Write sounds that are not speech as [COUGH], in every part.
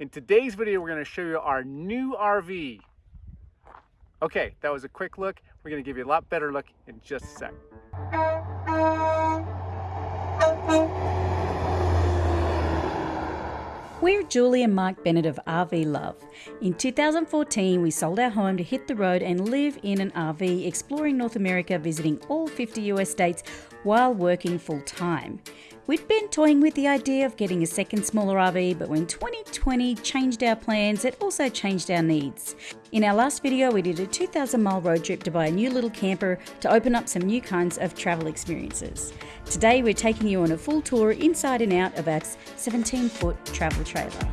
In today's video, we're gonna show you our new RV. Okay, that was a quick look. We're gonna give you a lot better look in just a sec. We're Julie and Mike Bennett of RV Love. In 2014, we sold our home to hit the road and live in an RV, exploring North America, visiting all 50 US states while working full time. We'd been toying with the idea of getting a second smaller RV, but when 2020 changed our plans, it also changed our needs. In our last video, we did a 2,000 mile road trip to buy a new little camper to open up some new kinds of travel experiences. Today, we're taking you on a full tour inside and out of our 17 foot travel trailer.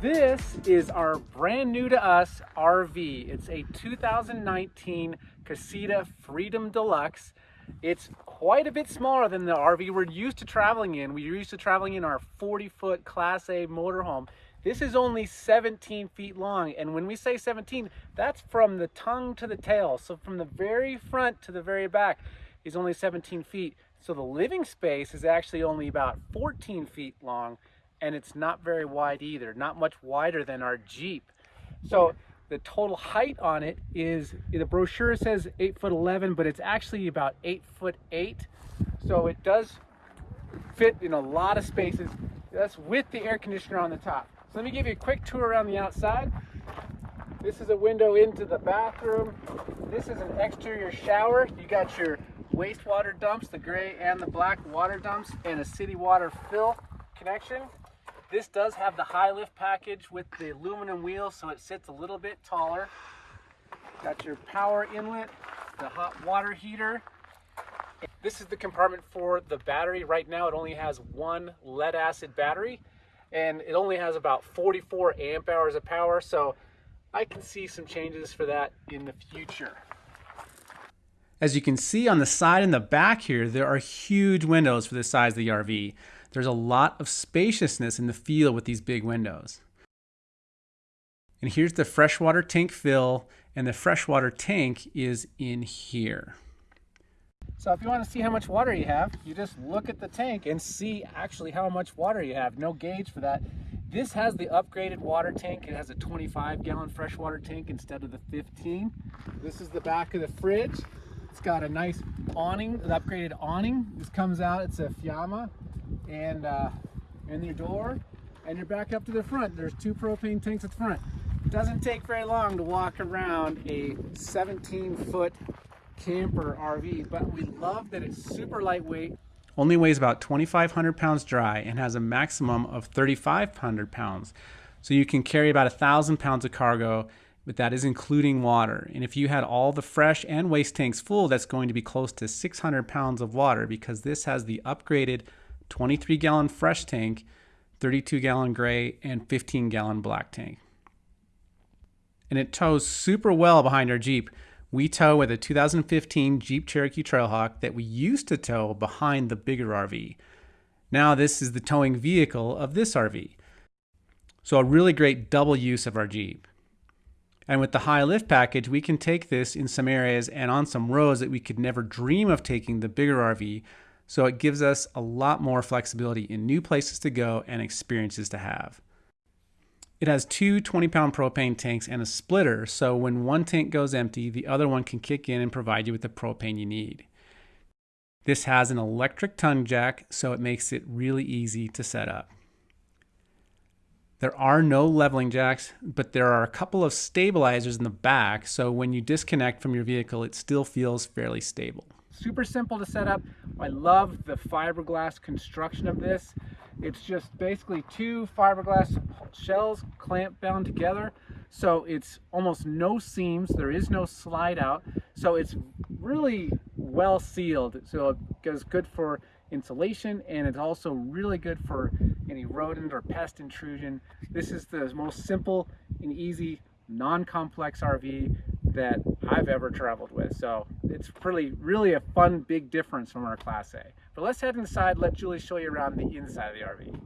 This is our brand new to us RV. It's a 2019 Casita Freedom Deluxe. It's quite a bit smaller than the RV we're used to traveling in. We're used to traveling in our 40 foot Class A motorhome. This is only 17 feet long. And when we say 17, that's from the tongue to the tail. So from the very front to the very back is only 17 feet. So the living space is actually only about 14 feet long and it's not very wide either, not much wider than our Jeep. So the total height on it is, the brochure says 8 foot 11, but it's actually about 8 foot 8. So it does fit in a lot of spaces. That's with the air conditioner on the top. So let me give you a quick tour around the outside. This is a window into the bathroom. This is an exterior shower. You got your wastewater dumps, the gray and the black water dumps, and a city water fill connection. This does have the high lift package with the aluminum wheels, so it sits a little bit taller. Got your power inlet, the hot water heater. This is the compartment for the battery. Right now it only has one lead acid battery and it only has about 44 amp hours of power. So I can see some changes for that in the future. As you can see on the side and the back here, there are huge windows for the size of the RV. There's a lot of spaciousness in the feel with these big windows. And here's the freshwater tank fill, and the freshwater tank is in here. So if you want to see how much water you have, you just look at the tank and see actually how much water you have. No gauge for that. This has the upgraded water tank. It has a 25 gallon freshwater tank instead of the 15. This is the back of the fridge. It's got a nice awning, an upgraded awning. This comes out, it's a Fiamma and uh, in your door and you're back up to the front. There's two propane tanks at the front. It doesn't take very long to walk around a 17 foot camper RV, but we love that it's super lightweight. Only weighs about 2,500 pounds dry and has a maximum of 3,500 pounds. So you can carry about a thousand pounds of cargo, but that is including water. And if you had all the fresh and waste tanks full, that's going to be close to 600 pounds of water because this has the upgraded 23 gallon fresh tank, 32 gallon gray, and 15 gallon black tank. And it tows super well behind our Jeep. We tow with a 2015 Jeep Cherokee Trailhawk that we used to tow behind the bigger RV. Now this is the towing vehicle of this RV. So a really great double use of our Jeep. And with the high lift package, we can take this in some areas and on some roads that we could never dream of taking the bigger RV so it gives us a lot more flexibility in new places to go and experiences to have. It has two 20 pound propane tanks and a splitter, so when one tank goes empty, the other one can kick in and provide you with the propane you need. This has an electric tongue jack, so it makes it really easy to set up. There are no leveling jacks, but there are a couple of stabilizers in the back, so when you disconnect from your vehicle, it still feels fairly stable. Super simple to set up. I love the fiberglass construction of this. It's just basically two fiberglass shells clamp bound together. So it's almost no seams. There is no slide out. So it's really well sealed. So it goes good for insulation and it's also really good for any rodent or pest intrusion. This is the most simple and easy non-complex RV that I've ever traveled with. So it's really, really a fun, big difference from our Class A. But let's head inside, let Julie show you around the inside of the RV.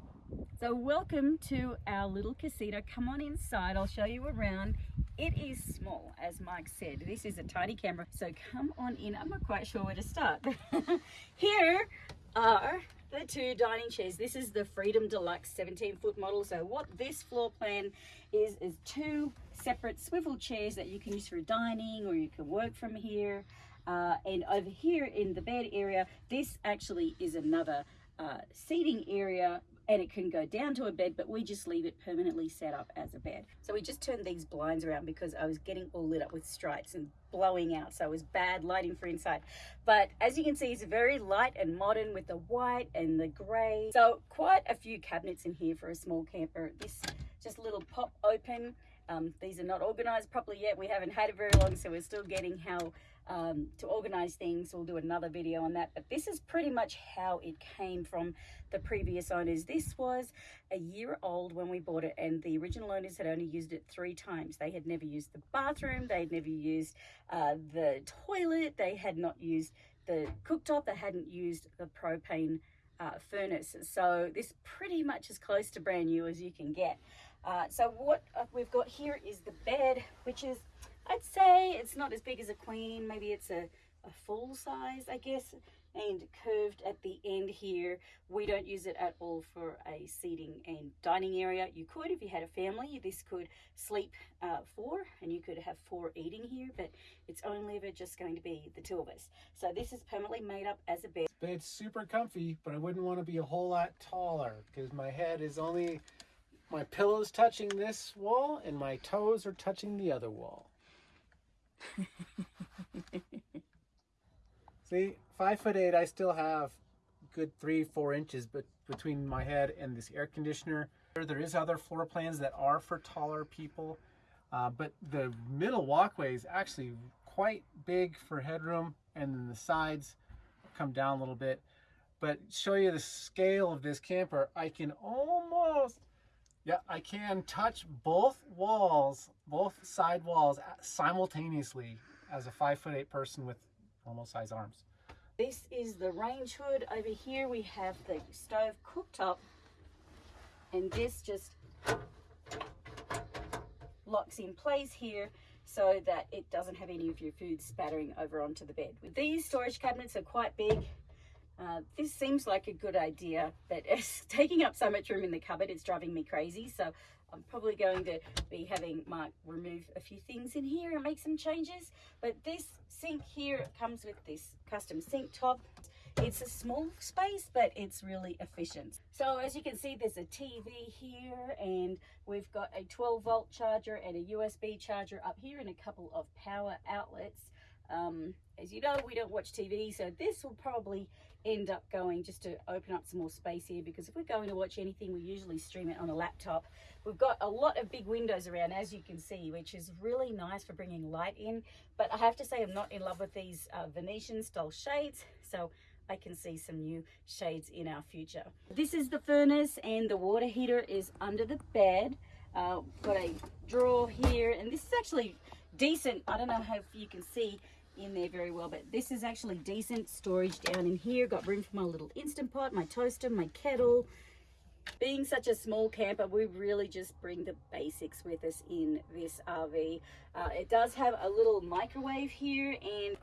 So welcome to our little casita. Come on inside, I'll show you around. It is small, as Mike said. This is a tiny camera, so come on in. I'm not quite sure where to start. [LAUGHS] Here are the two dining chairs. This is the Freedom Deluxe 17 foot model. So what this floor plan is, is two separate swivel chairs that you can use for dining or you can work from here. Uh, and over here in the bed area, this actually is another uh, seating area and it can go down to a bed, but we just leave it permanently set up as a bed. So we just turned these blinds around because I was getting all lit up with stripes and blowing out. So it was bad lighting for inside. But as you can see, it's very light and modern with the white and the gray. So quite a few cabinets in here for a small camper. This just little pop open. Um, these are not organized properly yet. We haven't had it very long, so we're still getting how um, to organize things. We'll do another video on that. But this is pretty much how it came from the previous owners. This was a year old when we bought it and the original owners had only used it three times. They had never used the bathroom. They had never used uh, the toilet. They had not used the cooktop. They hadn't used the propane uh, furnace. So this pretty much as close to brand new as you can get. Uh, so what uh, we've got here is the bed, which is I'd say it's not as big as a queen. Maybe it's a, a full size, I guess, and curved at the end here. We don't use it at all for a seating and dining area. You could if you had a family. This could sleep uh, four and you could have four eating here, but it's only ever just going to be the two of us. So this is permanently made up as a bed. It's super comfy, but I wouldn't want to be a whole lot taller because my head is only, my pillow's touching this wall and my toes are touching the other wall. [LAUGHS] See, five foot eight, I still have good three, four inches but between my head and this air conditioner. There is other floor plans that are for taller people, uh, but the middle walkway is actually quite big for headroom and then the sides come down a little bit. But show you the scale of this camper, I can almost yeah, I can touch both walls, both side walls simultaneously as a five foot eight person with normal size arms. This is the range hood. Over here we have the stove cooktop and this just locks in place here so that it doesn't have any of your food spattering over onto the bed. These storage cabinets are quite big. Uh, this seems like a good idea, but [LAUGHS] it's taking up so much room in the cupboard, it's driving me crazy. So I'm probably going to be having Mark remove a few things in here and make some changes. But this sink here comes with this custom sink top. It's a small space, but it's really efficient. So as you can see, there's a TV here and we've got a 12 volt charger and a USB charger up here and a couple of power outlets. Um, as you know, we don't watch TV, so this will probably end up going just to open up some more space here because if we're going to watch anything, we usually stream it on a laptop. We've got a lot of big windows around, as you can see, which is really nice for bringing light in. But I have to say, I'm not in love with these uh, Venetian style shades, so I can see some new shades in our future. This is the furnace and the water heater is under the bed. Uh, got a drawer here, and this is actually decent. I don't know if you can see in there very well, but this is actually decent storage down in here. Got room for my little Instant Pot, my toaster, my kettle. Being such a small camper, we really just bring the basics with us in this RV. Uh, it does have a little microwave here and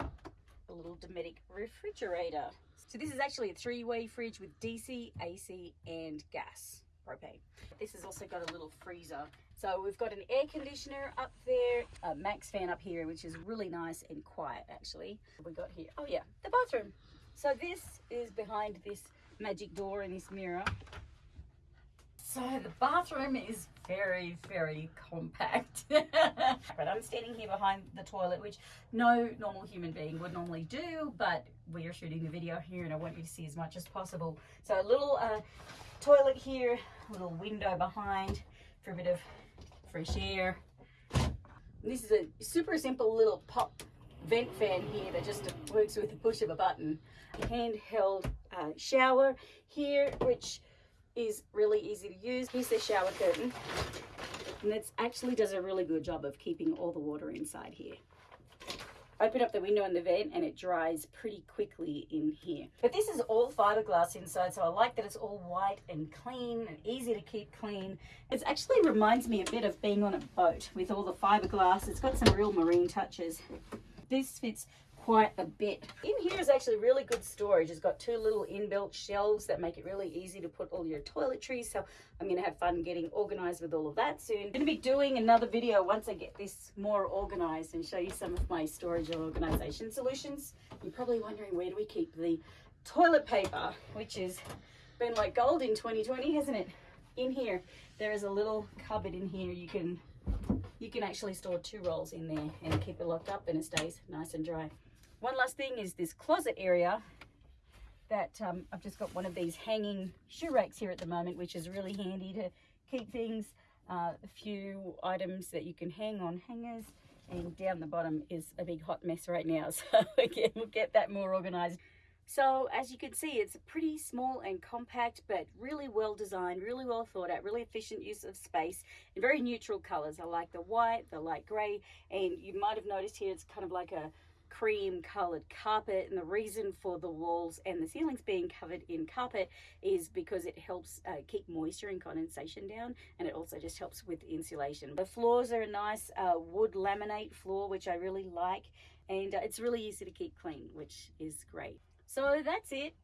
a little Dometic refrigerator. So this is actually a three-way fridge with DC, AC, and gas propane. This has also got a little freezer. So we've got an air conditioner up there, a MaxxFan up here, which is really nice and quiet actually. We got here, oh yeah, the bathroom. So this is behind this magic door and this mirror. So the bathroom is very, very compact. [LAUGHS] but I'm standing here behind the toilet, which no normal human being would normally do, but we are shooting the video here and I want you to see as much as possible. So a little uh, toilet here, a little window behind for a bit of fresh air. This is a super simple little pop vent fan here that just works with the push of a button. A handheld uh, shower here, which is really easy to use. Here's the shower curtain. And it actually does a really good job of keeping all the water inside here open up the window and the vent and it dries pretty quickly in here. But this is all fiberglass inside, so I like that it's all white and clean and easy to keep clean. It actually reminds me a bit of being on a boat with all the fiberglass. It's got some real marine touches. This fits quite a bit. In here is actually really good storage. It's got two little inbuilt shelves that make it really easy to put all your toiletries. So I'm going to have fun getting organized with all of that soon. I'm going to be doing another video once I get this more organized and show you some of my storage and organization solutions. You're probably wondering where do we keep the toilet paper, which has been like gold in 2020, hasn't it? In here, there is a little cupboard in here you can you can actually store two rolls in there and keep it locked up and it stays nice and dry. One last thing is this closet area that um, I've just got one of these hanging shoe racks here at the moment, which is really handy to keep things, uh, a few items that you can hang on hangers and down the bottom is a big hot mess right now. [LAUGHS] So again, we'll get that more organized. So as you can see, it's pretty small and compact, but really well designed, really well thought out, really efficient use of space and very neutral colors. I like the white, the light gray, and you might have noticed here, it's kind of like a cream colored carpet and the reason for the walls and the ceilings being covered in carpet is because it helps uh, keep moisture and condensation down and it also just helps with insulation the floors are a nice uh, wood laminate floor which i really like and uh, it's really easy to keep clean which is great so that's it.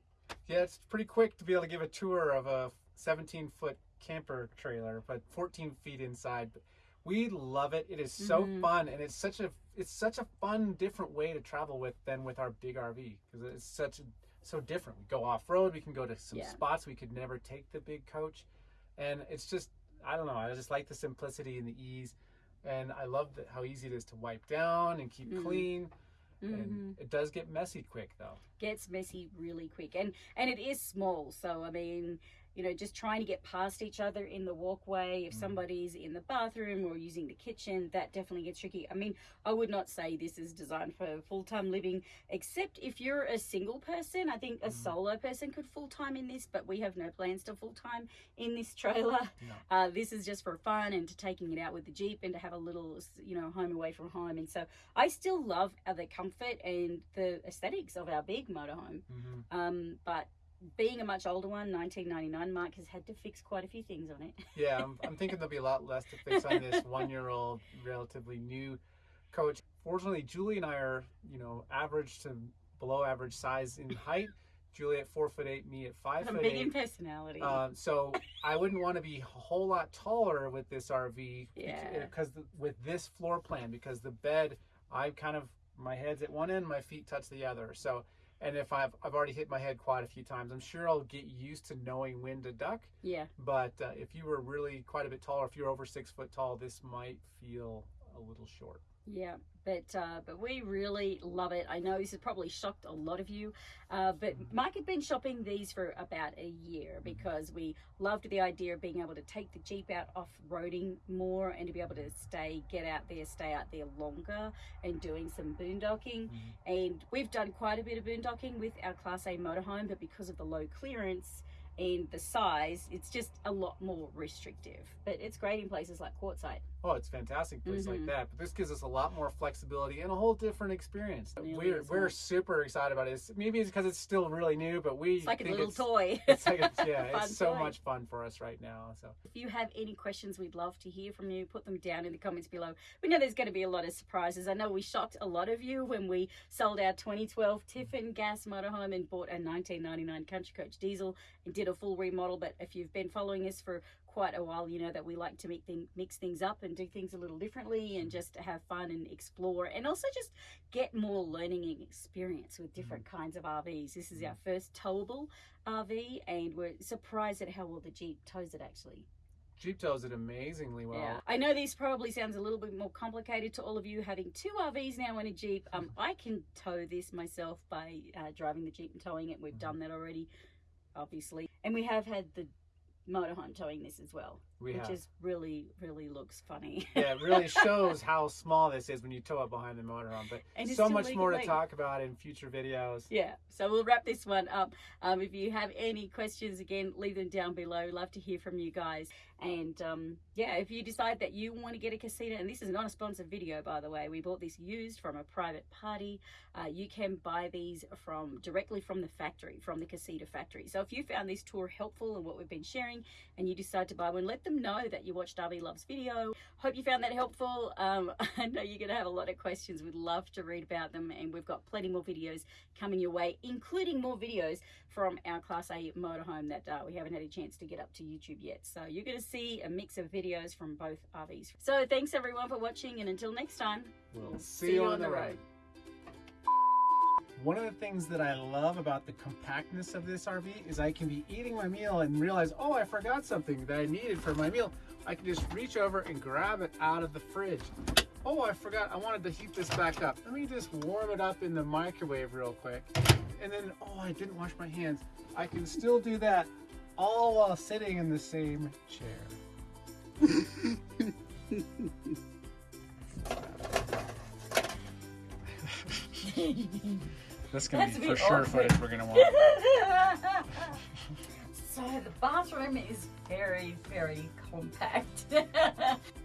Yeah, it's pretty quick to be able to give a tour of a 17 foot camper trailer, but 14 feet inside. We love it. It is so mm-hmm. fun, and it's such a it's such a fun, different way to travel with than with our big RV because it's such a, so different. We go off road. We can go to some yeah. spots we could never take the big coach, and it's just I don't know. I just like the simplicity and the ease, and I love the, how easy it is to wipe down and keep mm-hmm. clean. Mm-hmm. And it does get messy quick though. Gets messy really quick. And and it is small. So I mean, you know, just trying to get past each other in the walkway. If mm. somebody's in the bathroom or using the kitchen, that definitely gets tricky. I mean, I would not say this is designed for full time living, except if you're a single person. I think a mm. solo person could full time in this, but we have no plans to full time in this trailer. [LAUGHS] Uh, this is just for fun and to taking it out with the Jeep and to have a little, you know, home away from home. And so I still love the comfort and the aesthetics of our big motorhome. Mm-hmm. Um, but being a much older one, 1999, Mark has had to fix quite a few things on it. yeah, I'm, [LAUGHS] I'm thinking there'll be a lot less to fix on this [LAUGHS] one-year-old, relatively new coach. Fortunately, Julie and I are, you know, average to below average size in height. Julie at four foot eight, me at 5 I'm foot big eight. in personality. Um, so I wouldn't want to be a whole lot taller with this RV. Yeah. Because with this floor plan, because the bed, I kind of my head's at one end, my feet touch the other. So and if I've I've already hit my head quite a few times, I'm sure I'll get used to knowing when to duck. Yeah. But uh, if you were really quite a bit taller, if you're over six foot tall, this might feel a little short. Yeah, but uh, but we really love it. I know this has probably shocked a lot of you, uh, but mm-hmm. Mike had been shopping these for about a year mm-hmm. because we loved the idea of being able to take the Jeep out off roading more and to be able to stay, get out there, stay out there longer and doing some boondocking. Mm-hmm. And we've done quite a bit of boondocking with our Class A motorhome, but because of the low clearance, and the size, it's just a lot more restrictive. But it's great in places like Quartzsite. Oh, it's fantastic place mm-hmm. like that. But this gives us a lot more flexibility and a whole different experience. Really we're we're super excited about it. maybe it's because it's still really new, but we it's like a little toy. [LAUGHS] It's like a, [LAUGHS] yeah, it's so toy. much fun for us right now. So if you have any questions, we'd love to hear from you. Put them down in the comments below. We know there's going to be a lot of surprises. I know we shocked a lot of you when we sold our 2012 Tiffin gas motorhome and bought a 1999 Country Coach diesel did a full remodel. But if you've been following us for quite a while, you know, that we like to make thing, mix things up and do things a little differently and just have fun and explore and also just get more learning experience with different mm. kinds of RVs. This is our mm. first towable RV and we're surprised at how well the Jeep tows it actually. Jeep tows it amazingly well. Yeah. I know this probably sounds a little bit more complicated to all of you having two RVs now in a Jeep. Um, [LAUGHS] I can tow this myself by uh, driving the Jeep and towing it. We've mm-hmm. done that already, obviously. And we have had the motorhome towing this as well, we which have. is really, really looks funny. yeah, it really [LAUGHS] shows how small this is when you tow it behind the motorhome. But so much more to talk about in future videos. Yeah, so we'll wrap this one up. Um, if you have any questions, again, leave them down below. Love to hear from you guys. And um, yeah, if you decide that you want to get a casita, and this is not a sponsored video, by the way, we bought this used from a private party. Uh, you can buy these from directly from the factory, from the casita factory. So if you found this tour helpful and what we've been sharing, and you decide to buy one, let them know that you watched RV Loves video. Hope you found that helpful. Um, [LAUGHS] I know you're to have a lot of questions. We'd love to read about them, and we've got plenty more videos coming your way, including more videos from our Class A motorhome that uh, we haven't had a chance to get up to YouTube yet. So you're to see a mix of videos from both RVs. So thanks everyone for watching, and until next time, we'll see you on the road. One of the things that I love about the compactness of this RV is I can be eating my meal and realize, oh, I forgot something that I needed for my meal. I can just reach over and grab it out of the fridge. Oh, I forgot, I wanted to heat this back up. Let me just warm it up in the microwave real quick. And then, oh, I didn't wash my hands. I can still do that all while sitting in the same chair. That's gonna That's be for sure awkward. footage we're gonna want. [LAUGHS] so the bathroom is very, very compact. [LAUGHS]